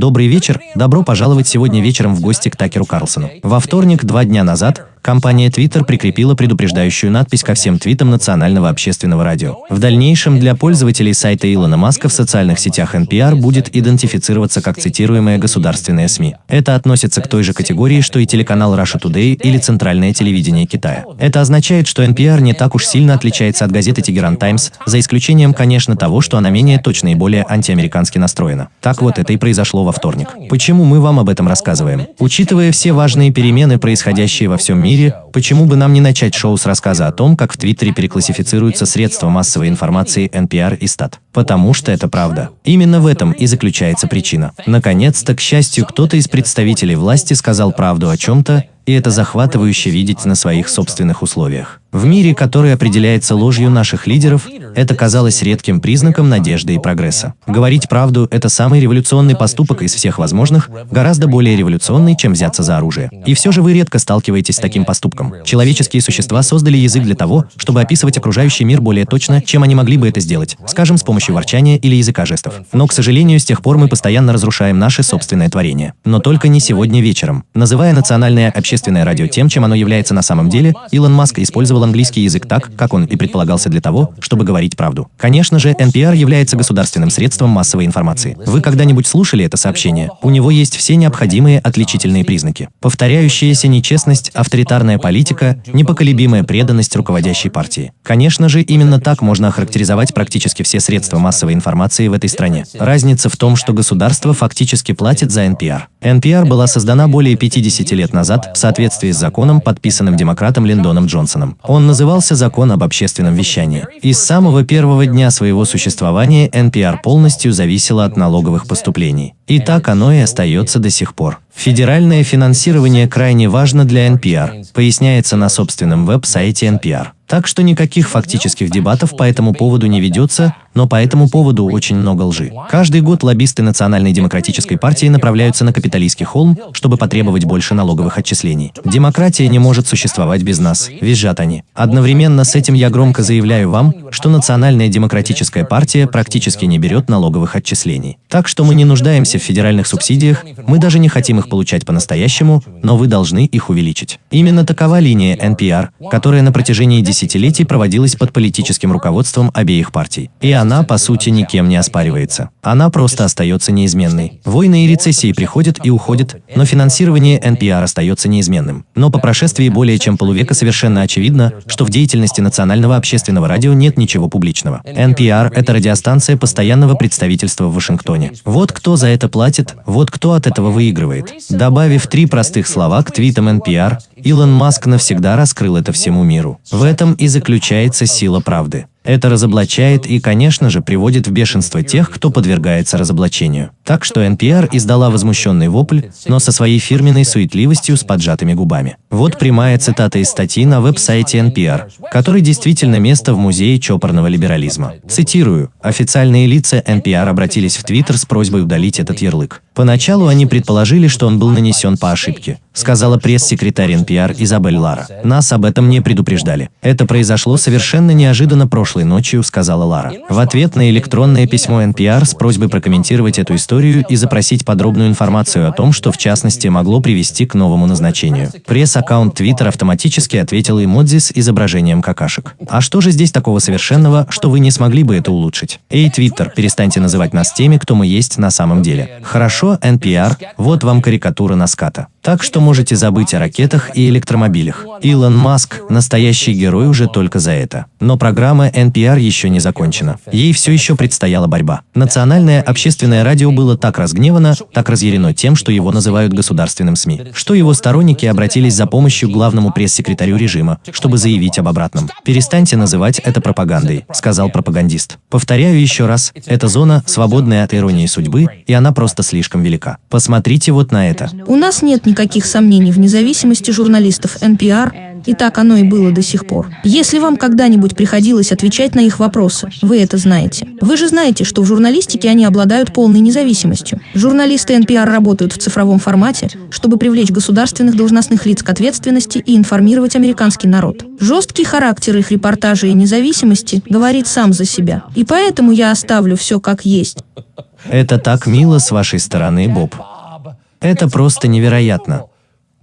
Добрый вечер, добро пожаловать сегодня вечером в гости к Такеру Карлсону. Во вторник, два дня назад, Компания Twitter прикрепила предупреждающую надпись ко всем твитам национального общественного радио. В дальнейшем для пользователей сайта Илона Маска в социальных сетях NPR будет идентифицироваться как цитируемая государственная СМИ. Это относится к той же категории, что и телеканал Russia Today или Центральное телевидение Китая. Это означает, что NPR не так уж сильно отличается от газеты Тегеран Таймс, за исключением, конечно, того, что она менее точно и более антиамерикански настроена. Так вот это и произошло во вторник. Почему мы вам об этом рассказываем? Учитывая все важные перемены, происходящие во всем мире, мире, почему бы нам не начать шоу с рассказа о том, как в Твиттере переклассифицируются средства массовой информации NPR и Стат? Потому что это правда. Именно в этом и заключается причина. Наконец-то, к счастью, кто-то из представителей власти сказал правду о чем-то, и это захватывающе видеть на своих собственных условиях. В мире, который определяется ложью наших лидеров, это казалось редким признаком надежды и прогресса. Говорить правду – это самый революционный поступок из всех возможных, гораздо более революционный, чем взяться за оружие. И все же вы редко сталкиваетесь с таким поступком. Человеческие существа создали язык для того, чтобы описывать окружающий мир более точно, чем они могли бы это сделать, скажем, с помощью ворчания или языка жестов. Но, к сожалению, с тех пор мы постоянно разрушаем наше собственное творение. Но только не сегодня вечером. Называя национальное общественное радио тем, чем оно является на самом деле, Илон Маск использовал английский язык так, как он и предполагался для того, чтобы говорить правду. Конечно же, NPR является государственным средством массовой информации. Вы когда-нибудь слушали это сообщение? У него есть все необходимые отличительные признаки. Повторяющаяся нечестность, авторитарная политика, непоколебимая преданность руководящей партии. Конечно же, именно так можно охарактеризовать практически все средства массовой информации в этой стране. Разница в том, что государство фактически платит за NPR. NPR была создана более 50 лет назад соответствии с законом, подписанным демократом Линдоном Джонсоном. Он назывался «Закон об общественном вещании». И с самого первого дня своего существования NPR полностью зависела от налоговых поступлений. И так оно и остается до сих пор. Федеральное финансирование крайне важно для NPR, поясняется на собственном веб-сайте NPR. Так что никаких фактических дебатов по этому поводу не ведется, но по этому поводу очень много лжи. Каждый год лоббисты Национальной демократической партии направляются на капиталистский холм, чтобы потребовать больше налоговых отчислений. Демократия не может существовать без нас, визжат они. Одновременно с этим я громко заявляю вам, что Национальная демократическая партия практически не берет налоговых отчислений. Так что мы не нуждаемся в федеральных субсидиях, мы даже не хотим их получать по-настоящему, но вы должны их увеличить. Именно такова линия NPR, которая на протяжении десятилетий проводилась под политическим руководством обеих партий. И она, по сути, никем не оспаривается. Она просто остается неизменной. Войны и рецессии приходят и уходят, но финансирование NPR остается неизменным. Но по прошествии более чем полувека совершенно очевидно, что в деятельности национального общественного радио нет ничего публичного. NPR – это радиостанция постоянного представительства в Вашингтоне. Вот кто за это платит, вот кто от этого выигрывает. Добавив три простых слова к твитам NPR, Илон Маск навсегда раскрыл это всему миру. В этом и заключается сила правды. Это разоблачает и, конечно же, приводит в бешенство тех, кто подвергается разоблачению. Так что NPR издала возмущенный вопль, но со своей фирменной суетливостью с поджатыми губами. Вот прямая цитата из статьи на веб-сайте NPR, который действительно место в музее чопорного либерализма. Цитирую, официальные лица NPR обратились в Твиттер с просьбой удалить этот ярлык. Поначалу они предположили, что он был нанесен по ошибке, сказала пресс-секретарь NPR Изабель Лара. Нас об этом не предупреждали. Это произошло совершенно неожиданно прошлой ночью, сказала Лара. В ответ на электронное письмо NPR с просьбой прокомментировать эту историю и запросить подробную информацию о том, что в частности могло привести к новому назначению. Пресс-аккаунт Twitter автоматически ответил эмодзи с изображением какашек. А что же здесь такого совершенного, что вы не смогли бы это улучшить? Эй, Twitter, перестаньте называть нас теми, кто мы есть на самом деле. Хорошо, NPR, вот вам карикатура на ската. Так что можете забыть о ракетах и электромобилях. Илон Маск – настоящий герой уже только за это. Но программа NPR еще не закончена. Ей все еще предстояла борьба. Национальное общественное радио было так разгневано, так разъярено тем, что его называют государственным СМИ, что его сторонники обратились за помощью главному пресс-секретарю режима, чтобы заявить об обратном. «Перестаньте называть это пропагандой», – сказал пропагандист. Повторяю еще раз, это зона, свободная от иронии судьбы, и она просто слишком велика. Посмотрите вот на это. У нас нет никаких сомнений в независимости журналистов NPR, и так оно и было до сих пор. Если вам когда-нибудь приходилось отвечать на их вопросы, вы это знаете. Вы же знаете, что в журналистике они обладают полной независимостью. Журналисты NPR работают в цифровом формате, чтобы привлечь государственных должностных лиц к ответственности и информировать американский народ. Жесткий характер их репортажей и независимости говорит сам за себя. И поэтому я оставлю все как есть. Это так мило с вашей стороны, Боб. Это просто невероятно.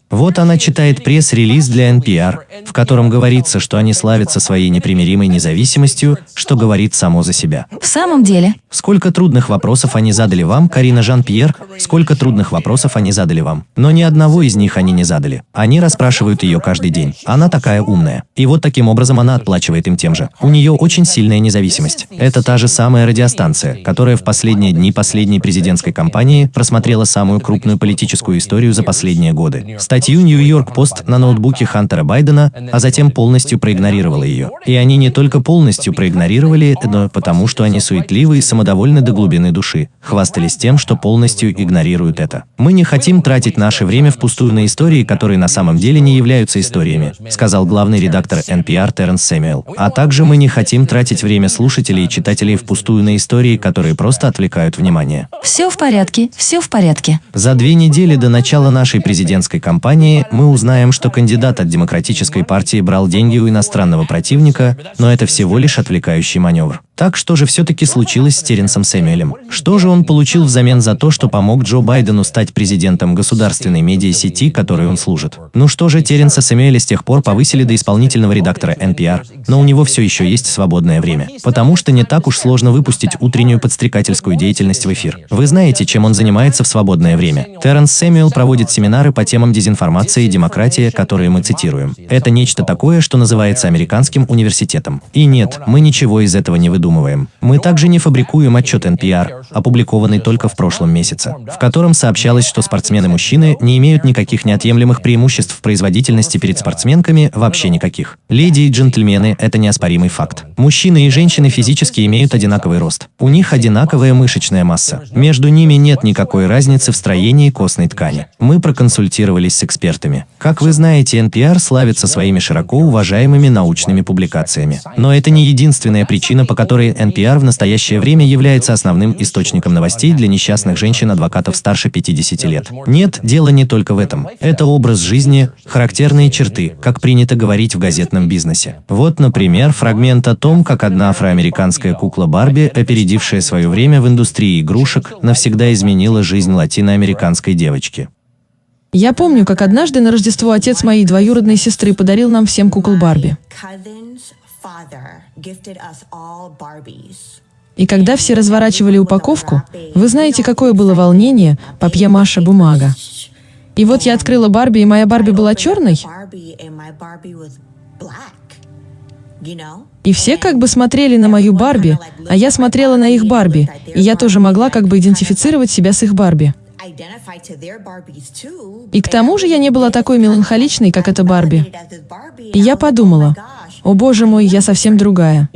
Вот она читает пресс-релиз для NPR, в котором говорится, что они славятся своей непримиримой независимостью, что говорит само за себя. В самом деле, Сколько трудных вопросов они задали вам, Карина Жан-Пьер, сколько трудных вопросов они задали вам. Но ни одного из них они не задали. Они расспрашивают ее каждый день. Она такая умная. И вот таким образом она отплачивает им тем же. У нее очень сильная независимость. Это та же самая радиостанция, которая в последние дни последней президентской кампании просмотрела самую крупную политическую историю за последние годы. Статью Нью-Йорк Пост на ноутбуке Хантера Байдена, а затем полностью проигнорировала ее. И они не только полностью проигнорировали, но потому что они суетливы и самодовольны до глубины души, хвастались тем, что полностью игнорируют это. Мы не хотим тратить наше время впустую на истории, которые на самом деле не являются историями, сказал главный редактор NPR Терренс Сэмюэл. А также мы не хотим тратить время слушателей и читателей впустую на истории, которые просто отвлекают внимание. все в порядке, все в порядке. За две недели до начала нашей президентской кампании мы узнаем, что кандидат от Демократической партии брал деньги у иностранного противника, но это всего лишь отвлекающий маневр. Так что же все-таки случилось с Теренсом Сэмюэлем? Что же он получил взамен за то, что помог Джо Байдену стать президентом государственной медиасети, которой он служит? Ну что же, Теренса Сэмюэля с тех пор повысили до исполнительного редактора NPR, но у него все еще есть свободное время. Потому что не так уж сложно выпустить утреннюю подстрекательскую деятельность в эфир. Вы знаете, чем он занимается в свободное время. Теренс Сэмюэл проводит семинары по темам дезинформации и демократии, которые мы цитируем. Это нечто такое, что называется американским университетом. И нет, мы ничего из этого не выдумываем. Мы также не фабрикуем отчет NPR, опубликованный только в прошлом месяце, в котором сообщалось, что спортсмены-мужчины не имеют никаких неотъемлемых преимуществ в производительности перед спортсменками, вообще никаких. Леди и джентльмены – это неоспоримый факт. Мужчины и женщины физически имеют одинаковый рост. У них одинаковая мышечная масса. Между ними нет никакой разницы в строении костной ткани. Мы проконсультировались с экспертами. Как вы знаете, NPR славится своими широко уважаемыми научными публикациями. Но это не единственная причина, по которой NPR в настоящее время является основным источником новостей для несчастных женщин-адвокатов старше 50 лет. Нет, дело не только в этом. Это образ жизни, характерные черты, как принято говорить в газетном бизнесе. Вот, например, фрагмент о том, как одна афроамериканская кукла Барби, опередившая свое время в индустрии игрушек, навсегда изменила жизнь латиноамериканской девочки. Я помню, как однажды на Рождество отец моей двоюродной сестры подарил нам всем кукол Барби. И когда все разворачивали упаковку, вы знаете, какое было волнение, папье-маше бумага. И вот я открыла Барби, и моя Барби была черной, и все как бы смотрели на мою Барби, а я смотрела на их Барби, и я тоже могла как бы идентифицировать себя с их Барби. И к тому же я не была такой меланхоличной, как эта Барби. И я подумала, о боже мой, я совсем другая.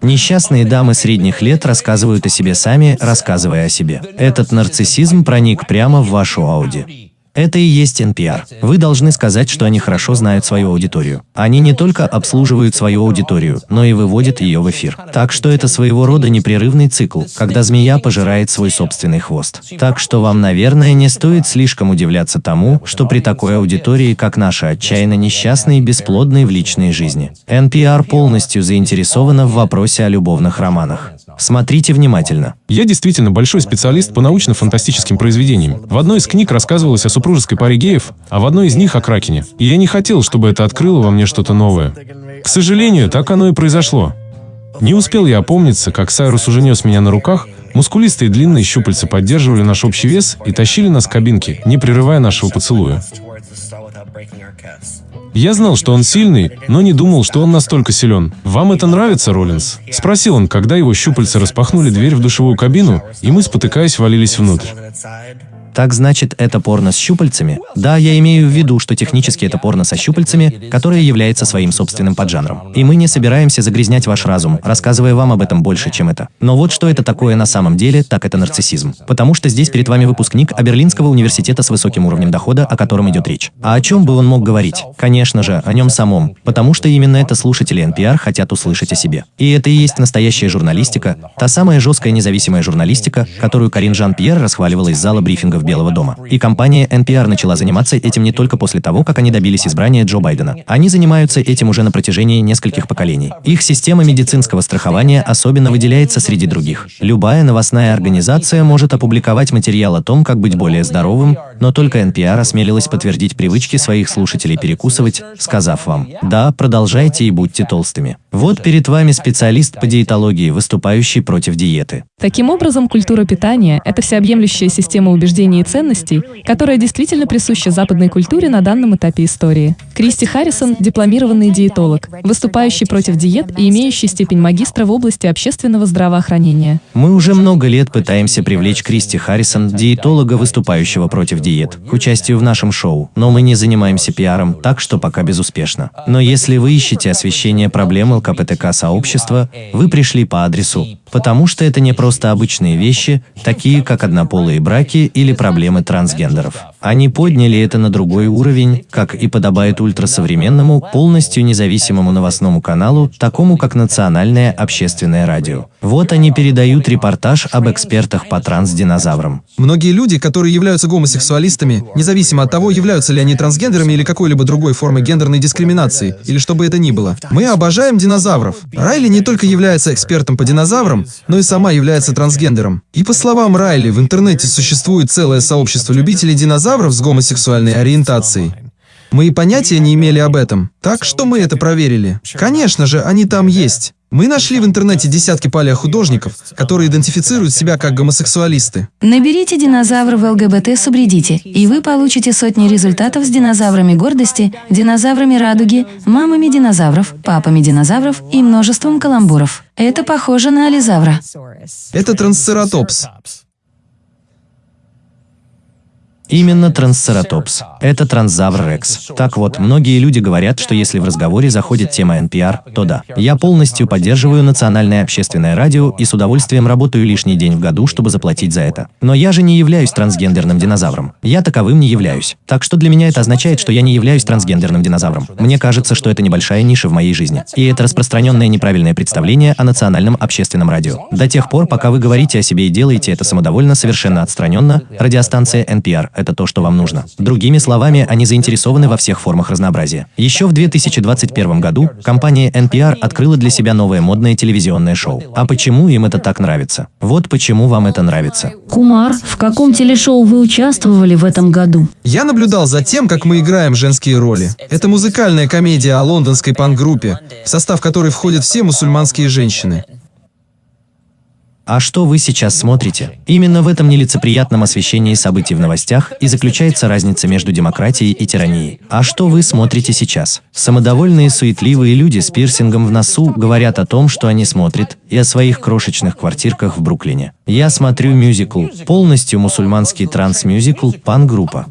Несчастные дамы средних лет рассказывают о себе сами, рассказывая о себе. Этот нарциссизм проник прямо в вашу Ауди. Это и есть NPR. Вы должны сказать, что они хорошо знают свою аудиторию. Они не только обслуживают свою аудиторию, но и выводят ее в эфир. Так что это своего рода непрерывный цикл, когда змея пожирает свой собственный хвост. Так что вам, наверное, не стоит слишком удивляться тому, что при такой аудитории, как наша, отчаянно несчастные и бесплодные в личной жизни. NPR полностью заинтересована в вопросе о любовных романах. Смотрите внимательно. Я действительно большой специалист по научно-фантастическим произведениям. В одной из книг рассказывалось о супружеской паре геев, а в одной из них о Кракене. И я не хотел, чтобы это открыло во мне что-то новое. К сожалению, так оно и произошло. Не успел я опомниться, как Сайрус уже нес меня на руках, мускулистые длинные щупальца поддерживали наш общий вес и тащили нас к кабинке, не прерывая нашего поцелуя. Я знал, что он сильный, но не думал, что он настолько силен. «Вам это нравится, Роллинс?» Спросил он, когда его щупальца распахнули дверь в душевую кабину, и мы, спотыкаясь, валились внутрь. Так значит, это порно с щупальцами? Да, я имею в виду, что технически это порно со щупальцами, которое является своим собственным поджанром. И мы не собираемся загрязнять ваш разум, рассказывая вам об этом больше, чем это. Но вот что это такое на самом деле, так это нарциссизм. Потому что здесь перед вами выпускник Аберлинского университета с высоким уровнем дохода, о котором идет речь. А о чем бы он мог говорить? Конечно же, о нем самом. Потому что именно это слушатели NPR хотят услышать о себе. И это и есть настоящая журналистика, та самая жесткая независимая журналистика, которую Карин Жан-Пьер расхваливала из зала брифинга в Белого дома. И компания NPR начала заниматься этим не только после того, как они добились избрания Джо Байдена. Они занимаются этим уже на протяжении нескольких поколений. Их система медицинского страхования особенно выделяется среди других. Любая новостная организация может опубликовать материал о том, как быть более здоровым, но только NPR осмелилась подтвердить привычки своих слушателей перекусывать, сказав вам «Да, продолжайте и будьте толстыми». Вот перед вами специалист по диетологии, выступающий против диеты. Таким образом, культура питания – это всеобъемлющая система убеждений и ценностей, которая действительно присуща западной культуре на данном этапе истории. Кристи Харрисон – дипломированный диетолог, выступающий против диет и имеющий степень магистра в области общественного здравоохранения. Мы уже много лет пытаемся привлечь Кристи Харрисон, диетолога, выступающего против диет, к участию в нашем шоу, но мы не занимаемся пиаром, так что пока безуспешно. Но если вы ищете освещение проблем ЛКПТК-сообщества, вы пришли по адресу, потому что это не просто обычные вещи, такие как однополые браки или проблемы трансгендеров. Они подняли это на другой уровень, как и подобает ультрасовременному, полностью независимому новостному каналу, такому как Национальное общественное радио. Вот они передают репортаж об экспертах по трансдинозаврам. Многие люди, которые являются гомосексуалистами, независимо от того, являются ли они трансгендерами или какой-либо другой формой гендерной дискриминации, или что бы это ни было, мы обожаем динозавров. Райли не только является экспертом по динозаврам, но и сама является трансгендером. И по словам Райли, в интернете существует целое сообщество любителей динозавров с гомосексуальной ориентацией. Мы и понятия не имели об этом. Так что мы это проверили. Конечно же, они там есть. Мы нашли в интернете десятки палеохудожников, которые идентифицируют себя как гомосексуалисты. Наберите динозавра в ЛГБТ субреддите, и вы получите сотни результатов с динозаврами гордости, динозаврами радуги, мамами динозавров, папами динозавров и множеством каламбуров. Это похоже на ализавра. Это трансцератопс. Именно трансцератопс. Это трансзавр Рекс. Так вот, многие люди говорят, что если в разговоре заходит тема NPR, то да. Я полностью поддерживаю национальное общественное радио и с удовольствием работаю лишний день в году, чтобы заплатить за это. Но я же не являюсь трансгендерным динозавром. Я таковым не являюсь. Так что для меня это означает, что я не являюсь трансгендерным динозавром. Мне кажется, что это небольшая ниша в моей жизни. И это распространенное неправильное представление о национальном общественном радио. До тех пор, пока вы говорите о себе и делаете это самодовольно, совершенно отстраненно, радиостанция NPR это то, что вам нужно. Другими словами, они заинтересованы во всех формах разнообразия. Еще в 2021 году компания NPR открыла для себя новое модное телевизионное шоу. А почему им это так нравится? Вот почему вам это нравится. Кумар, в каком телешоу вы участвовали в этом году? Я наблюдал за тем, как мы играем женские роли. Это музыкальная комедия о лондонской панк-группе, в состав которой входят все мусульманские женщины. А что вы сейчас смотрите? Именно в этом нелицеприятном освещении событий в новостях и заключается разница между демократией и тиранией. А что вы смотрите сейчас? Самодовольные, суетливые люди с пирсингом в носу говорят о том, что они смотрят, и о своих крошечных квартирках в Бруклине. Я смотрю мюзикл, полностью мусульманский транс-мюзикл «Пан-группа».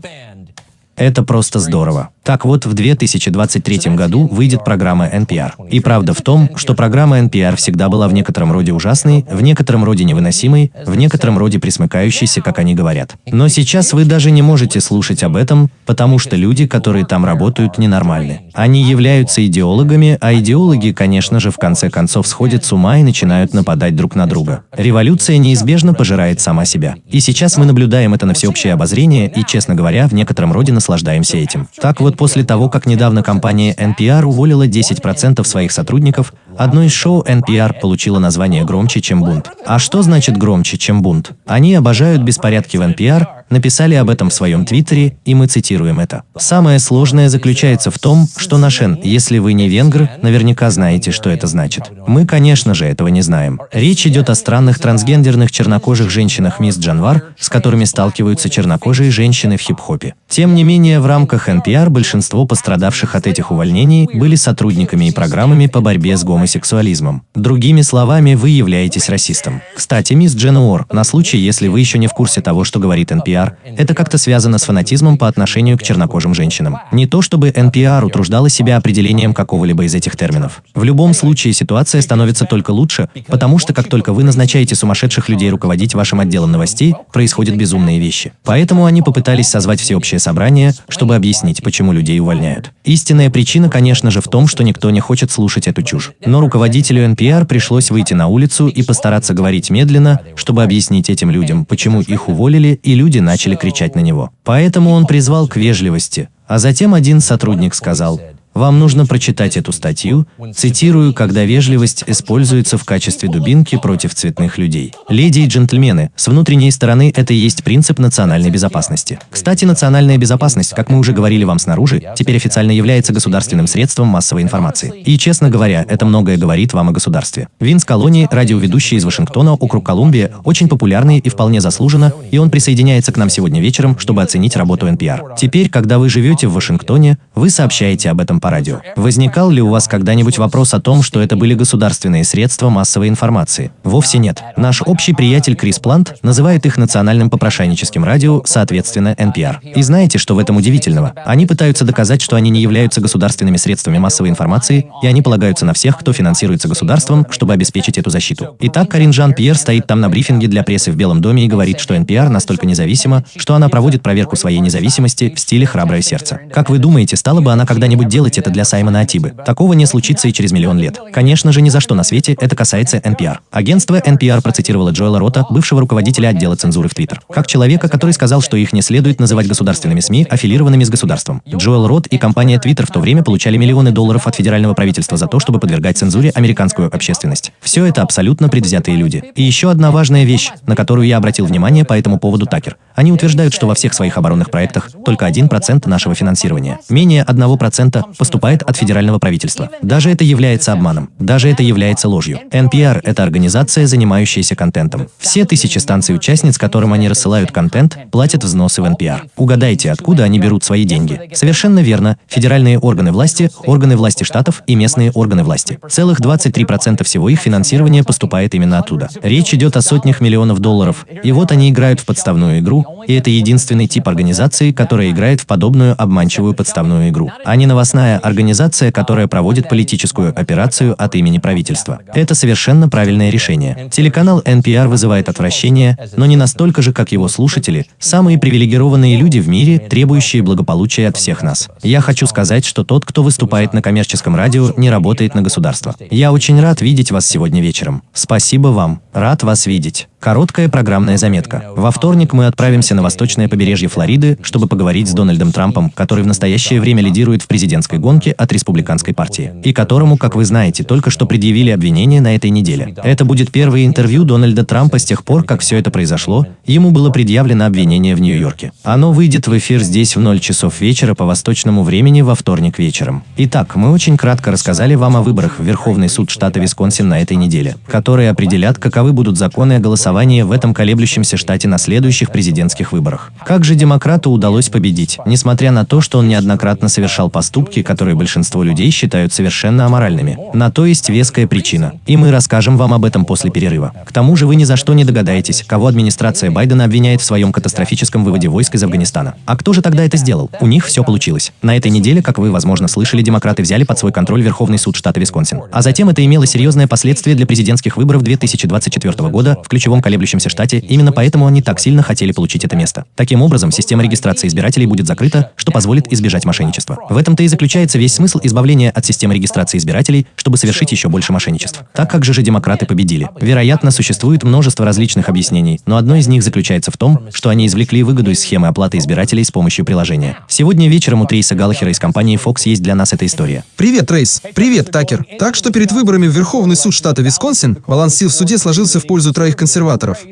Это просто здорово. Так вот, в 2023 году выйдет программа NPR. И правда в том, что программа NPR всегда была в некотором роде ужасной, в некотором роде невыносимой, в некотором роде присмыкающейся, как они говорят. Но сейчас вы даже не можете слушать об этом, потому что люди, которые там работают, ненормальны. Они являются идеологами, а идеологи, конечно же, в конце концов сходят с ума и начинают нападать друг на друга. Революция неизбежно пожирает сама себя. И сейчас мы наблюдаем это на всеобщее обозрение и, честно говоря, в некотором роде наслаждаемся этим. Так вот, после того, как недавно компания NPR уволила 10% своих сотрудников, одно из шоу NPR получило название «Громче, чем бунт». А что значит «громче, чем бунт»? Они обожают беспорядки в NPR, написали об этом в своем твиттере, и мы цитируем это. Самое сложное заключается в том, что Нашен, если вы не венгр, наверняка знаете, что это значит. Мы, конечно же, этого не знаем. Речь идет о странных трансгендерных чернокожих женщинах мисс Джанвар, с которыми сталкиваются чернокожие женщины в хип-хопе. Тем не менее, в рамках NPR большинство пострадавших от этих увольнений были сотрудниками и программами по борьбе с гомосексуализмом. Другими словами, вы являетесь расистом. Кстати, мисс Джен Уор, на случай, если вы еще не в курсе того, что говорит NPR, это как-то связано с фанатизмом по отношению к чернокожим женщинам. Не то чтобы NPR утруждала себя определением какого-либо из этих терминов. В любом случае ситуация становится только лучше, потому что как только вы назначаете сумасшедших людей руководить вашим отделом новостей, происходят безумные вещи. Поэтому они попытались созвать всеобщее собрание, чтобы объяснить, почему людей увольняют. Истинная причина, конечно же, в том, что никто не хочет слушать эту чушь. Но руководителю NPR пришлось выйти на улицу и постараться говорить медленно, чтобы объяснить этим людям, почему их уволили, и люди начали кричать на него. Поэтому он призвал к вежливости, а затем один сотрудник сказал, вам нужно прочитать эту статью, цитирую, когда вежливость используется в качестве дубинки против цветных людей. Леди и джентльмены, с внутренней стороны это и есть принцип национальной безопасности. Кстати, национальная безопасность, как мы уже говорили вам снаружи, теперь официально является государственным средством массовой информации. И, честно говоря, это многое говорит вам о государстве. Винс Колони, радиоведущий из Вашингтона, округ Колумбия, очень популярный и вполне заслуженно, и он присоединяется к нам сегодня вечером, чтобы оценить работу NPR. Теперь, когда вы живете в Вашингтоне, вы сообщаете об этом по радио. Возникал ли у вас когда-нибудь вопрос о том, что это были государственные средства массовой информации? Вовсе нет. Наш общий приятель Крис Плант называет их национальным попрошайническим радио, соответственно, NPR. И знаете, что в этом удивительного? Они пытаются доказать, что они не являются государственными средствами массовой информации, и они полагаются на всех, кто финансируется государством, чтобы обеспечить эту защиту. Итак, Карин Жан-Пьер стоит там на брифинге для прессы в Белом доме и говорит, что NPR настолько независима, что она проводит проверку своей независимости в стиле «храброе сердце». Как вы думаете, стала бы она когда-нибудь делать это для Саймона Атибы? Такого не случится и через миллион лет. Конечно же, ни за что на свете это касается NPR. Агентство NPR процитировало Джоэла Рота, бывшего руководителя отдела цензуры в Твиттер, как человека, который сказал, что их не следует называть государственными СМИ, аффилированными с государством. Джоэл Рот и компания Твиттер в то время получали миллионы долларов от федерального правительства за то, чтобы подвергать цензуре американскую общественность. Все это абсолютно предвзятые люди. И еще одна важная вещь, на которую я обратил внимание по этому поводу Такер. Они утверждают, что во всех своих оборонных проектах только 1% нашего финансирования, менее 1% поступает от федерального правительства. Даже это является обманом. Даже это является ложью. NPR – это организация, занимающаяся контентом. Все тысячи станций-участниц, которым они рассылают контент, платят взносы в NPR. Угадайте, откуда они берут свои деньги. Совершенно верно. Федеральные органы власти, органы власти штатов и местные органы власти. Целых 23% всего их финансирования поступает именно оттуда. Речь идет о сотнях миллионов долларов. И вот они играют в подставную игру, и это единственный тип организации, которая играет в подобную обманчивую подставную игру, а не новостная организация, которая проводит политическую операцию от имени правительства. Это совершенно правильное решение. Телеканал NPR вызывает отвращение, но не настолько же, как его слушатели, самые привилегированные люди в мире, требующие благополучия от всех нас. Я хочу сказать, что тот, кто выступает на коммерческом радио, не работает на государство. Я очень рад видеть вас сегодня вечером. Спасибо вам. Рад вас видеть. Короткая программная заметка. Во вторник мы отправимся на восточное побережье Флориды, чтобы поговорить с Дональдом Трампом, который в настоящее время лидирует в президентской гонке от республиканской партии, и которому, как вы знаете, только что предъявили обвинения на этой неделе. Это будет первое интервью Дональда Трампа с тех пор, как все это произошло, ему было предъявлено обвинение в Нью-Йорке. Оно выйдет в эфир здесь в 0 часов вечера по восточному времени во вторник вечером. Итак, мы очень кратко рассказали вам о выборах в Верховный суд штата Висконсин на этой неделе, которые определят, каковы будут законы о голосовании голосование в этом колеблющемся штате на следующих президентских выборах. Как же демократу удалось победить, несмотря на то, что он неоднократно совершал поступки, которые большинство людей считают совершенно аморальными? На то есть веская причина. И мы расскажем вам об этом после перерыва. К тому же вы ни за что не догадаетесь, кого администрация Байдена обвиняет в своем катастрофическом выводе войск из Афганистана. А кто же тогда это сделал? У них все получилось. На этой неделе, как вы, возможно, слышали, демократы взяли под свой контроль Верховный суд штата Висконсин. А затем это имело серьезное последствие для президентских выборов 2024 года в ключевом колеблющемся штате, именно поэтому они так сильно хотели получить это место. Таким образом, система регистрации избирателей будет закрыта, что позволит избежать мошенничества. В этом-то и заключается весь смысл избавления от системы регистрации избирателей, чтобы совершить еще больше мошенничеств. Так как же же демократы победили? Вероятно, существует множество различных объяснений, но одно из них заключается в том, что они извлекли выгоду из схемы оплаты избирателей с помощью приложения. Сегодня вечером у Трейса Галлахера из компании Fox есть для нас эта история. Привет, Трейс. Привет, Такер. Так что перед выборами в Верховный суд штата Висконсин баланс сил в суде сложился в пользу троих консерваторов.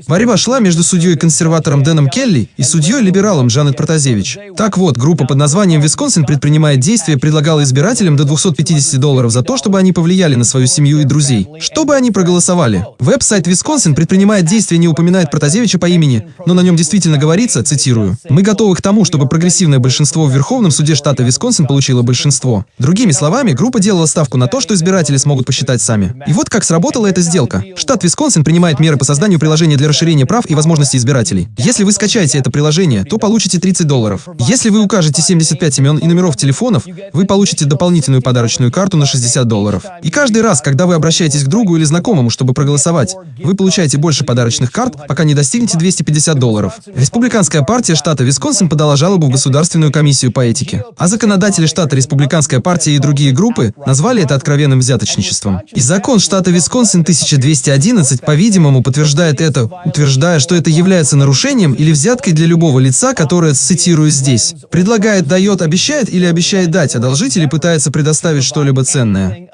Борьба шла между судьей-консерватором Дэном Келли и судьей-либералом Жанет Протазевич. Так вот, группа под названием «Висконсин предпринимает действия» предлагала избирателям до 250 долларов за то, чтобы они повлияли на свою семью и друзей. Чтобы они проголосовали. Веб-сайт Висконсин предпринимает действия не упоминает Протазевича по имени, но на нем действительно говорится, цитирую, «Мы готовы к тому, чтобы прогрессивное большинство в Верховном суде штата Висконсин получило большинство». Другими словами, группа делала ставку на то, что избиратели смогут посчитать сами. И вот как сработала эта сделка. Штат Висконсин принимает меры по созданию приложения для расширения прав и возможностей избирателей. Если вы скачаете это приложение, то получите 30 долларов. Если вы укажете 75 имен и номеров телефонов, вы получите дополнительную подарочную карту на 60 долларов. И каждый раз, когда вы обращаетесь к другу или знакомому, чтобы проголосовать, вы получаете больше подарочных карт, пока не достигнете 250 долларов. Республиканская партия штата Висконсин подала жалобу в Государственную комиссию по этике. А законодатели штата Республиканская партия и другие группы назвали это откровенным взяточничеством. И закон штата Висконсин 1211, по-видимому, подтверждает называет это, утверждая, что это является нарушением или взяткой для любого лица, которое цитирую здесь. Предлагает, дает, обещает или обещает дать, одолжить или пытается предоставить что-либо ценное.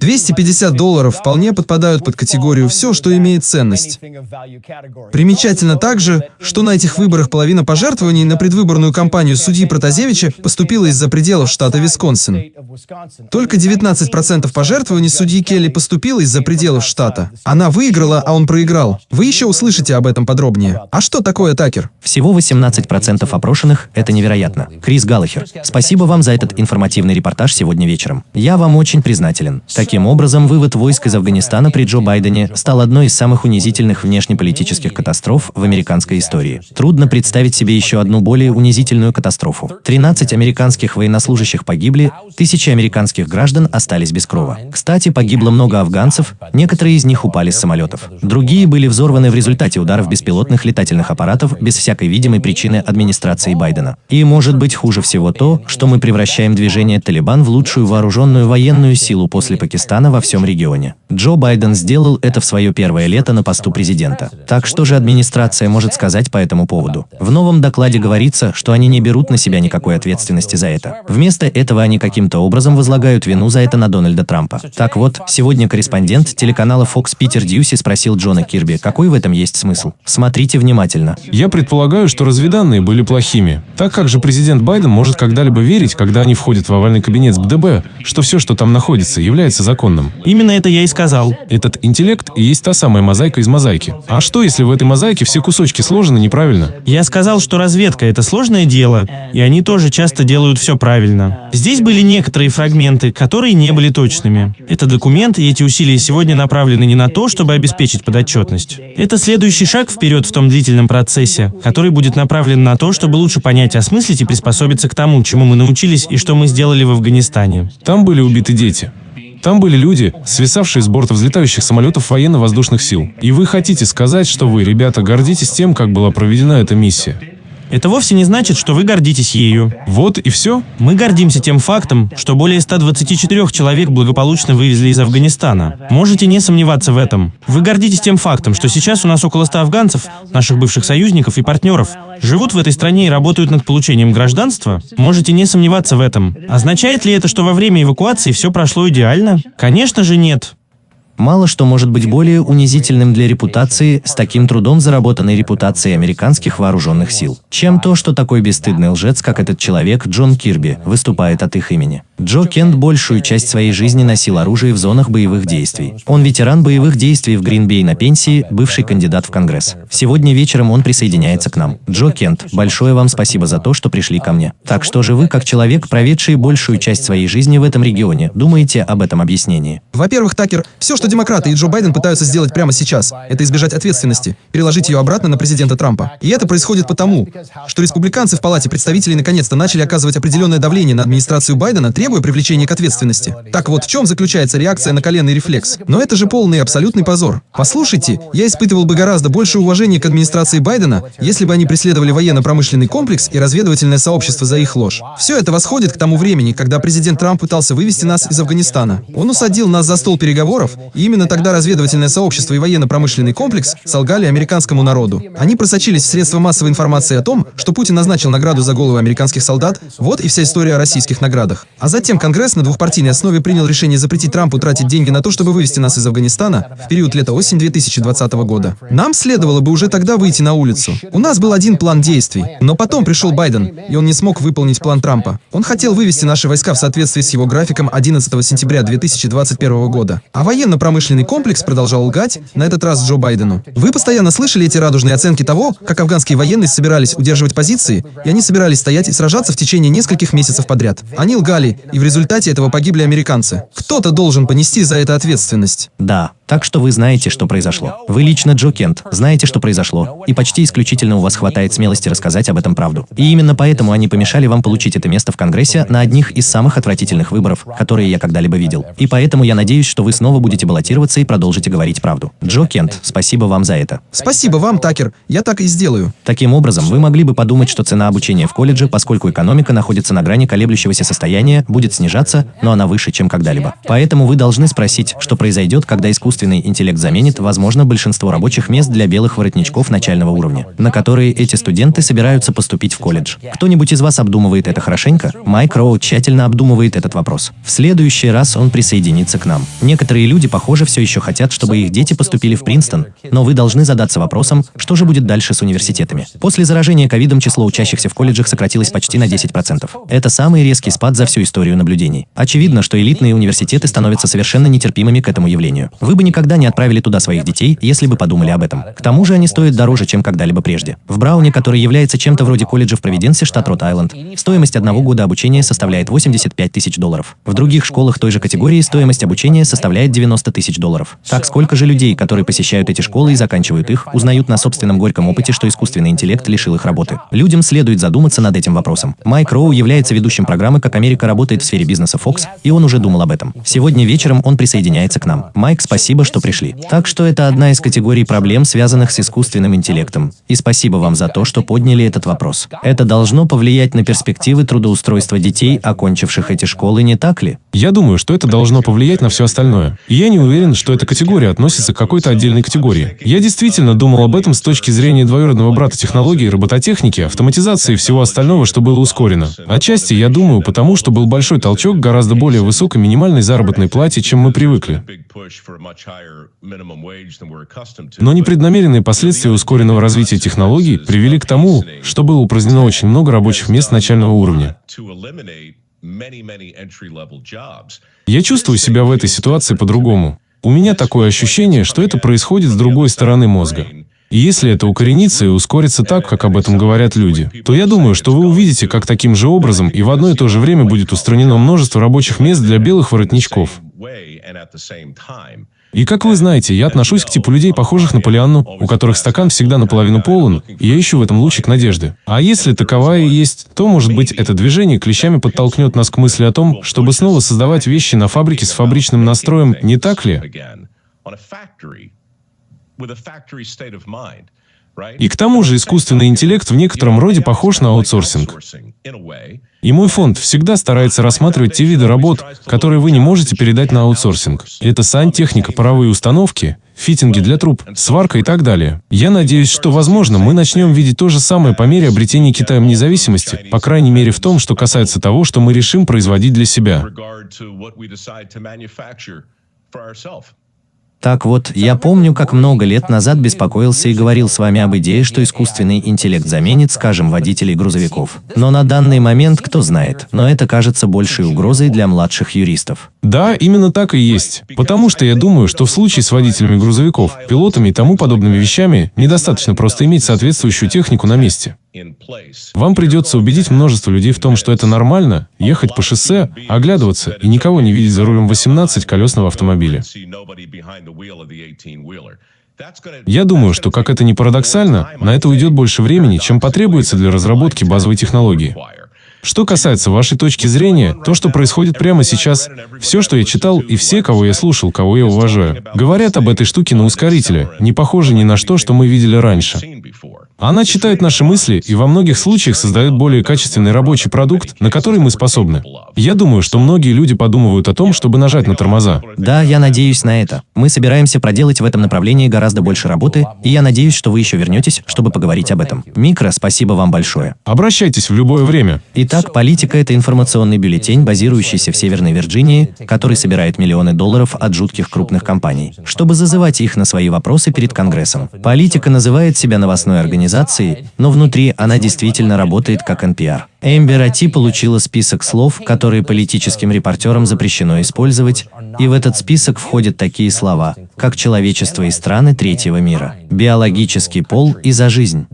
250 долларов вполне подпадают под категорию «все, что имеет ценность». Примечательно также, что на этих выборах половина пожертвований на предвыборную кампанию судьи Протазевича поступила из-за пределов штата Висконсин. Только 19% пожертвований судьи Келли поступило из-за пределов штата. Она выиграла, а он проиграл. Вы еще услышите об этом подробнее. А что такое Такер? Всего 18% опрошенных – это невероятно. Крис Галлахер, спасибо вам за этот информативный репортаж сегодня вечером. Я вам очень признателен. Таким образом, вывод войск из Афганистана при Джо Байдене стал одной из самых унизительных внешнеполитических катастроф в американской истории. Трудно представить себе еще одну более унизительную катастрофу. 13 американских военнослужащих погибли, тысячи американских граждан остались без крова. Кстати, погибло много афганцев, некоторые из них упали с самолетов. Другие были взорваны в результате ударов беспилотных летательных аппаратов без всякой видимой причины администрации Байдена. И может быть хуже всего то, что мы превращаем движение Талибан в лучшую вооруженную военную силу после Пакистана во всем регионе. Джо Байден сделал это в свое первое лето на посту президента. Так что же администрация может сказать по этому поводу? В новом докладе говорится, что они не берут на себя никакой ответственности за это. Вместо этого они каким-то образом возлагают вину за это на Дональда Трампа. Так вот, сегодня корреспондент телеканала Fox Питер Дьюси спросил Джона Кирби, какой в этом есть смысл. Смотрите внимательно. Я предполагаю, что разведанные были плохими. Так как же президент Байден может когда-либо верить, когда они входят в овальный кабинет с БДБ, что все, что там находится, является законным? Именно это я и сказал. Этот интеллект и есть та самая мозаика из мозаики. А что, если в этой мозаике все кусочки сложены неправильно? Я сказал, что разведка — это сложное дело, и они тоже часто делают все правильно. Здесь были некоторые фрагменты, которые не были точными. Это документ, и эти усилия сегодня направлены не на то, чтобы обеспечить подотчетность. Это следующий шаг вперед в том длительном процессе, который будет направлен на то, чтобы лучше понять, осмыслить и приспособиться к тому, чему мы научились и что мы сделали в Афганистане. Там были убиты дети. Там были люди, свисавшие с борта взлетающих самолетов военно-воздушных сил. И вы хотите сказать, что вы, ребята, гордитесь тем, как была проведена эта миссия? Это вовсе не значит, что вы гордитесь ею. Вот и все? Мы гордимся тем фактом, что более 124 человек благополучно вывезли из Афганистана. Можете не сомневаться в этом. Вы гордитесь тем фактом, что сейчас у нас около 100 афганцев, наших бывших союзников и партнеров, живут в этой стране и работают над получением гражданства? Можете не сомневаться в этом. Означает ли это, что во время эвакуации все прошло идеально? Конечно же нет. Мало что может быть более унизительным для репутации с таким трудом заработанной репутацией американских вооруженных сил, чем то, что такой бесстыдный лжец, как этот человек Джон Кирби, выступает от их имени. Джо Кент большую часть своей жизни носил оружие в зонах боевых действий. Он ветеран боевых действий в Гринбей на пенсии, бывший кандидат в Конгресс. Сегодня вечером он присоединяется к нам. Джо Кент, большое вам спасибо за то, что пришли ко мне. Так что же вы, как человек, проведший большую часть своей жизни в этом регионе, думаете об этом объяснении? Во-первых, Такер, все, что демократы и Джо Байден пытаются сделать прямо сейчас, это избежать ответственности, переложить ее обратно на президента Трампа. И это происходит потому, что республиканцы в Палате представителей наконец-то начали оказывать определенное давление на администрацию Байдена, требуя привлечения к ответственности. Так вот, в чем заключается реакция на коленный рефлекс? Но это же полный и абсолютный позор. Послушайте, я испытывал бы гораздо больше уважения к администрации Байдена, если бы они преследовали военно-промышленный комплекс и разведывательное сообщество за их ложь. Все это восходит к тому времени, когда президент Трамп пытался вывести нас из Афганистана. Он усадил нас за стол переговоров, и именно тогда разведывательное сообщество и военно-промышленный комплекс солгали американскому народу. Они просочились в средства массовой информации о том, что Путин назначил награду за головы американских солдат, вот и вся история о российских наградах. А затем Конгресс на двухпартийной основе принял решение запретить Трампу тратить деньги на то, чтобы вывести нас из Афганистана в период лета-осень 2020 года. Нам следовало бы уже тогда выйти на улицу. У нас был один план действий, но потом пришел Байден, и он не смог выполнить план Трампа. Он хотел вывести наши войска в соответствии с его графиком 11 сентября 2021 года. А военно-промышленный комплекс продолжал лгать, на этот раз Джо Байдену. Вы постоянно слышали эти радужные оценки того, как афганские военные собирались удерживать позиции, и они собирались стоять и сражаться в течение нескольких месяцев подряд. Они лгали, и в результате этого погибли американцы. Кто-то должен понести за это ответственность. Да, так что вы знаете, что произошло. Вы лично, Джо Кент, знаете, что произошло, и почти исключительно у вас хватает смелости рассказать об этом правду. И именно поэтому они помешали вам получить это место в Конгрессе на одних из самых отвратительных выборов, которые я когда-либо видел. И поэтому я надеюсь, что вы снова будете баллотироваться и продолжите говорить правду. Джо Кент, спасибо вам за это. Спасибо вам, Такер. Я так и сделаю. Таким образом, вы могли бы подумать, что цена обучения в колледже, поскольку экономика находится на грани колеблющегося состояния, будет снижаться, но она выше, чем когда-либо. Поэтому вы должны спросить, что произойдет, когда искусственный интеллект заменит, возможно, большинство рабочих мест для белых воротничков начального уровня, на которые эти студенты собираются поступить в колледж. Кто-нибудь из вас обдумывает это хорошенько? Майк Роу тщательно обдумывает этот вопрос. В следующий раз он присоединится к нам. Некоторые люди, похоже, все еще хотят, чтобы их дети поступили в Принстон, но вы должны задаться вопросом, что же будет дальше с университетами. После заражения ковидом число учащихся в колледжах сократилось почти на 10%. Это самый резкий спад за всю историю наблюдений. Очевидно, что элитные университеты становятся совершенно нетерпимыми к этому явлению. Вы бы никогда не отправили туда своих детей, если бы подумали об этом. К тому же они стоят дороже, чем когда-либо прежде. В Брауне, который является чем-то вроде колледжа в Провиденсе, штат Рот-Айленд, стоимость одного года обучения составляет 85 тысяч долларов. В других школах той же категории стоимость обучения составляет 90 тысяч долларов. Так сколько же людей, которые посещают эти школы и заканчивают их, узнают на собственном горьком опыте, что искусственный интеллект лишил их работы? Людям следует задуматься над этим вопросом. Майк Роу является ведущим программы «Как Америка работает в сфере бизнеса Fox», и он уже думал об этом. Сегодня вечером он присоединяется к нам. Майк, спасибо, что пришли. Так что это одна из категорий проблем, связанных с искусственным интеллектом. И спасибо вам за то, что подняли этот вопрос. Это должно повлиять на перспективы трудоустройства детей, окончивших эти школы, не так ли? Я думаю, что это должно повлиять на все остальное. И я не уверен, что эта категория относится к какой-то отдельной категории. Я действительно думал об этом с точки зрения двоюродного брата технологий, робототехники, автоматизации и всего остального, что было ускорено. Отчасти, я думаю, потому что был большой толчок гораздо более высокой минимальной заработной плате, чем мы привыкли. Но непреднамеренные последствия ускоренного развития технологий привели к тому, что было упразднено очень много рабочих мест начального уровня. Я чувствую себя в этой ситуации по-другому. У меня такое ощущение, что это происходит с другой стороны мозга. И если это укоренится и ускорится так, как об этом говорят люди, то я думаю, что вы увидите, как таким же образом и в одно и то же время будет устранено множество рабочих мест для белых воротничков. И как вы знаете, я отношусь к типу людей, похожих на Полианну, у которых стакан всегда наполовину полон, и я ищу в этом лучик надежды. А если таковая и есть, то, может быть, это движение клещами подтолкнет нас к мысли о том, чтобы снова создавать вещи на фабрике с фабричным настроем, не так ли? И к тому же искусственный интеллект в некотором роде похож на аутсорсинг. И мой фонд всегда старается рассматривать те виды работ, которые вы не можете передать на аутсорсинг. Это сантехника, паровые установки, фитинги для труб, сварка и так далее. Я надеюсь, что, возможно, мы начнем видеть то же самое по мере обретения Китаем независимости, по крайней мере в том, что касается того, что мы решим производить для себя. Так вот, я помню, как много лет назад беспокоился и говорил с вами об идее, что искусственный интеллект заменит, скажем, водителей грузовиков. Но на данный момент кто знает, но это кажется большей угрозой для младших юристов. Да, именно так и есть. Потому что я думаю, что в случае с водителями грузовиков, пилотами и тому подобными вещами недостаточно просто иметь соответствующую технику на месте. Вам придется убедить множество людей в том, что это нормально, ехать по шоссе, оглядываться и никого не видеть за рулем 18-колесного автомобиля. Я думаю, что, как это ни парадоксально, на это уйдет больше времени, чем потребуется для разработки базовой технологии. Что касается вашей точки зрения, то, что происходит прямо сейчас, все, что я читал, и все, кого я слушал, кого я уважаю, говорят об этой штуке на ускорителе, не похоже ни на что, что мы видели раньше. Она читает наши мысли и во многих случаях создает более качественный рабочий продукт, на который мы способны. Я думаю, что многие люди подумывают о том, чтобы нажать на тормоза. Да, я надеюсь на это. Мы собираемся проделать в этом направлении гораздо больше работы, и я надеюсь, что вы еще вернетесь, чтобы поговорить об этом. Микро, спасибо вам большое. Обращайтесь в любое время. Итак, «Политика» — это информационный бюллетень, базирующийся в Северной Вирджинии, который собирает миллионы долларов от жутких крупных компаний, чтобы зазывать их на свои вопросы перед Конгрессом. «Политика» называет себя новостной организацией, но внутри она действительно работает как NPR. Эмбер Ати получила список слов, которые политическим репортерам запрещено использовать, и в этот список входят такие слова, как «человечество и страны третьего мира», «биологический пол» и «за жизнь».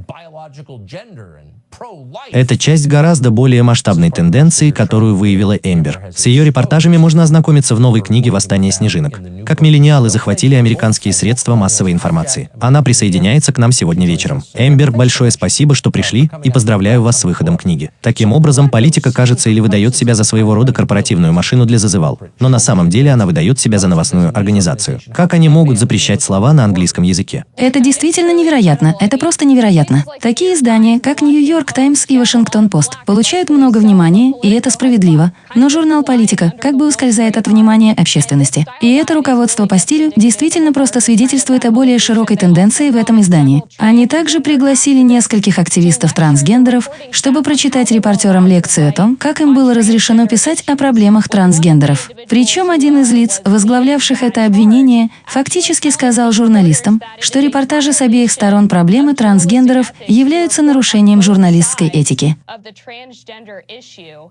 Это часть гораздо более масштабной тенденции, которую выявила Эмбер. С ее репортажами можно ознакомиться в новой книге «Восстание снежинок». Как миллениалы захватили американские средства массовой информации. Она присоединяется к нам сегодня вечером. Эмбер, большое спасибо, что пришли, и поздравляю вас с выходом книги. Таким образом, политика кажется или выдает себя за своего рода корпоративную машину для зазывал, но на самом деле она выдает себя за новостную организацию. Как они могут запрещать слова на английском языке? Это действительно невероятно. Это просто невероятно. Такие Такие издания, как Нью-Йорк Таймс и Вашингтон Пост, получают много внимания, и это справедливо. Но журнал «Политика» как бы ускользает от внимания общественности. И это руководство по стилю действительно просто свидетельствует о более широкой тенденции в этом издании. Они также пригласили нескольких активистов-трансгендеров, чтобы прочитать репортерам лекцию о том, как им было разрешено писать о проблемах трансгендеров. Причем один из лиц, возглавлявших это обвинение, фактически сказал журналистам, что репортажи с обеих сторон проблемы трансгендеров являются нарушением журналистской этики.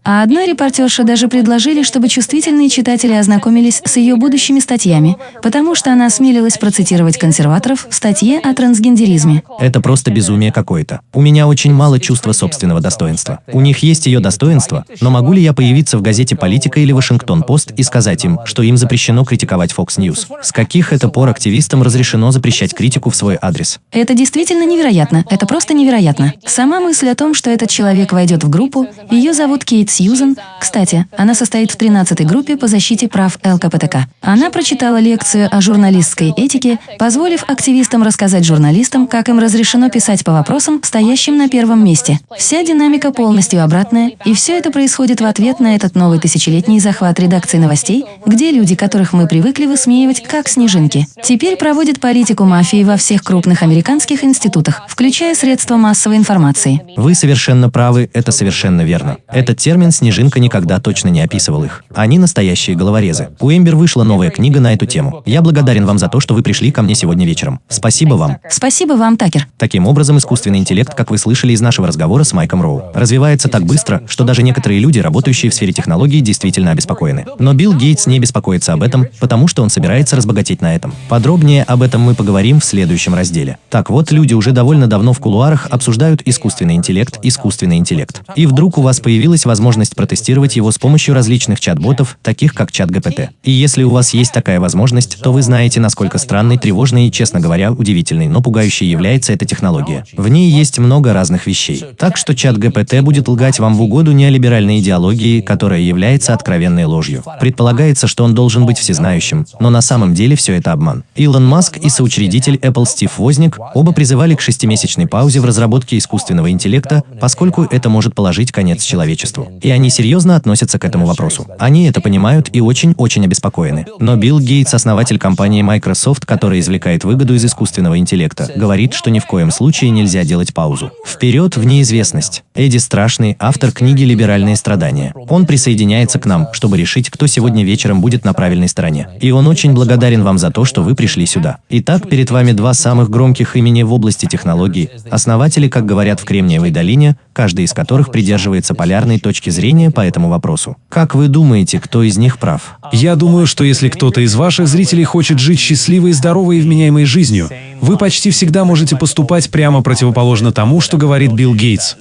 А одной репортерше даже предложили, чтобы чувствительные читатели ознакомились с ее будущими статьями, потому что она осмелилась процитировать консерваторов в статье о трансгендеризме. Это просто безумие какое-то. У меня очень мало чувства собственного достоинства. У них есть ее достоинство, но могу ли я появиться в газете «Политика» или «Вашингтон-Пост» и сказать им, что им запрещено критиковать Fox News? С каких это пор активистам разрешено запрещать критику в свой адрес? Это действительно невероятно. Это просто невероятно. Сама мысль о том, что этот человек войдет в группу, ее зовут Кейт Сьюзен. Кстати, она состоит в 13-й группе по защите прав ЛКПТК. Она прочитала лекцию о журналистской этике, позволив активистам рассказать журналистам, как им разрешено писать по вопросам, стоящим на первом месте. Вся динамика полностью обратная, и все это происходит в ответ на этот новый тысячелетний захват редакции новостей, где люди, которых мы привыкли высмеивать, как снежинки, теперь проводят политику мафии во всех крупных американских институтах, включая средства массовой информации. Вы совершенно правы, это совершенно верно. Этот термин «снежинка» никогда точно не описывал их. Они настоящие головорезы. У Эмбер вышла новая книга на эту тему. Я благодарен вам за то, что вы пришли ко мне сегодня вечером. Спасибо вам. Спасибо вам, Такер. Таким образом, искусственный интеллект, как вы слышали из нашего разговора с Майком Роу, развивается так быстро, что даже некоторые люди, работающие в сфере технологий, действительно обеспокоены. Но Билл Гейтс не беспокоится об этом, потому что он собирается разбогатеть на этом. Подробнее об этом мы поговорим в следующем разделе. Так вот, люди уже довольно давно в кулуарах обсуждают искусственный интеллект, искусственный интеллект. И вдруг у вас появилась возможность протестировать его с помощью различных чат-ботов, таких как чат ГПТ. И если у вас есть такая возможность, то вы знаете, насколько странной, тревожной и, честно говоря, удивительной, но пугающей является эта технология. В ней есть много разных вещей. Так что чат ГПТ будет лгать вам в угоду неолиберальной идеологии, которая является откровенной ложью. Предполагается, что он должен быть всезнающим, но на самом деле все это обман. Илон Маск и соучредитель Apple Стив Возник оба призывали к шестимесячной паузе в разработке искусственного интеллекта, поскольку это может положить конец человечеству. И они серьезно относятся к этому вопросу. Они это понимают и очень-очень обеспокоены. Но Билл Гейтс, основатель компании Microsoft, которая извлекает выгоду из искусственного интеллекта, говорит, что ни в коем случае нельзя делать паузу. Вперед в неизвестность. Эдди Страшный, автор книги «Либеральные страдания». Он присоединяется к нам, чтобы решить, кто сегодня вечером будет на правильной стороне. И он очень благодарен вам за то, что вы пришли сюда. Итак, перед вами два самых громких имени в области технологий, основатели, как говорят в Кремниевой долине, каждый из которых придерживается полярной точки зрения по этому вопросу. Как вы думаете, кто из них прав? Я думаю, что если кто-то из ваших зрителей хочет жить счастливой, здоровой и вменяемой жизнью, вы почти всегда можете поступать прямо противоположно тому, что говорит Билл Гейтс.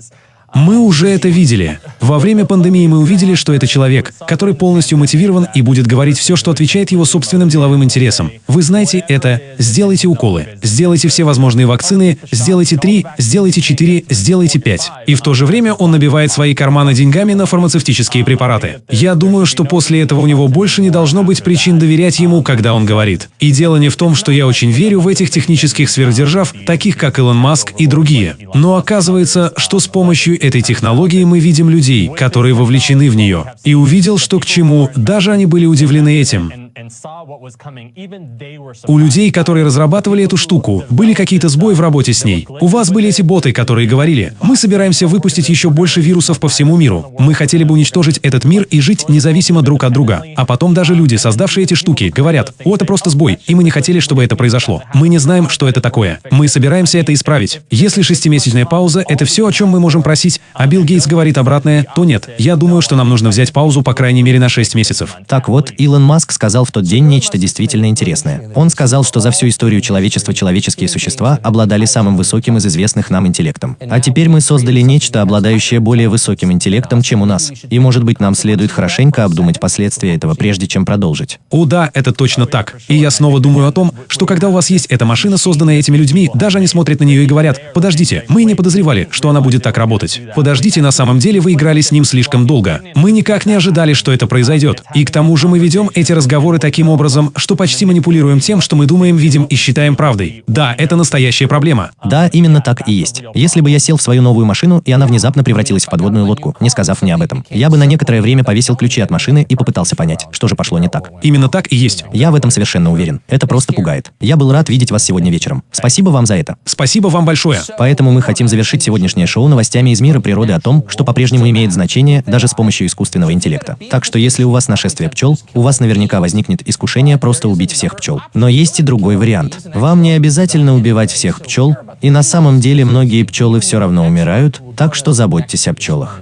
Мы уже это видели. Во время пандемии мы увидели, что это человек, который полностью мотивирован и будет говорить все, что отвечает его собственным деловым интересам. Вы знаете это «сделайте уколы», «сделайте все возможные вакцины», «сделайте три», «сделайте четыре», «сделайте пять». И в то же время он набивает свои карманы деньгами на фармацевтические препараты. Я думаю, что после этого у него больше не должно быть причин доверять ему, когда он говорит. И дело не в том, что я очень верю в этих технических сверхдержав, таких как Илон Маск и другие. Но оказывается, что с помощью этой технологии мы видим людей, которые вовлечены в нее. И увидел, что к чему, даже они были удивлены этим. У людей, которые разрабатывали эту штуку, были какие-то сбои в работе с ней. У вас были эти боты, которые говорили, мы собираемся выпустить еще больше вирусов по всему миру. Мы хотели бы уничтожить этот мир и жить независимо друг от друга. А потом даже люди, создавшие эти штуки, говорят, о, это просто сбой, и мы не хотели, чтобы это произошло. Мы не знаем, что это такое. Мы собираемся это исправить. Если шестимесячная пауза — это все, о чем мы можем просить, а Билл Гейтс говорит обратное, то нет. Я думаю, что нам нужно взять паузу по крайней мере на 6 месяцев. Так вот, Илон Маск сказал в тот день нечто действительно интересное. Он сказал, что за всю историю человечества человеческие существа обладали самым высоким из известных нам интеллектом. А теперь мы создали нечто, обладающее более высоким интеллектом, чем у нас. И может быть нам следует хорошенько обдумать последствия этого, прежде чем продолжить. О да, это точно так. И я снова думаю о том, что когда у вас есть эта машина, созданная этими людьми, даже они смотрят на нее и говорят, подождите, мы не подозревали, что она будет так работать. Подождите, на самом деле вы играли с ним слишком долго. Мы никак не ожидали, что это произойдет. И к тому же мы ведем эти разговоры разговоры таким образом, что почти манипулируем тем, что мы думаем, видим и считаем правдой. Да, это настоящая проблема. Да, именно так и есть. Если бы я сел в свою новую машину, и она внезапно превратилась в подводную лодку, не сказав мне об этом, я бы на некоторое время повесил ключи от машины и попытался понять, что же пошло не так. Именно так и есть. Я в этом совершенно уверен. Это просто пугает. Я был рад видеть вас сегодня вечером. Спасибо вам за это. Спасибо вам большое. Поэтому мы хотим завершить сегодняшнее шоу новостями из мира природы о том, что по-прежнему имеет значение даже с помощью искусственного интеллекта. Так что если у вас нашествие пчел, у вас наверняка возникнет искушение просто убить всех пчел. Но есть и другой вариант. Вам не обязательно убивать всех пчел, и на самом деле многие пчелы все равно умирают, так что заботьтесь о пчелах.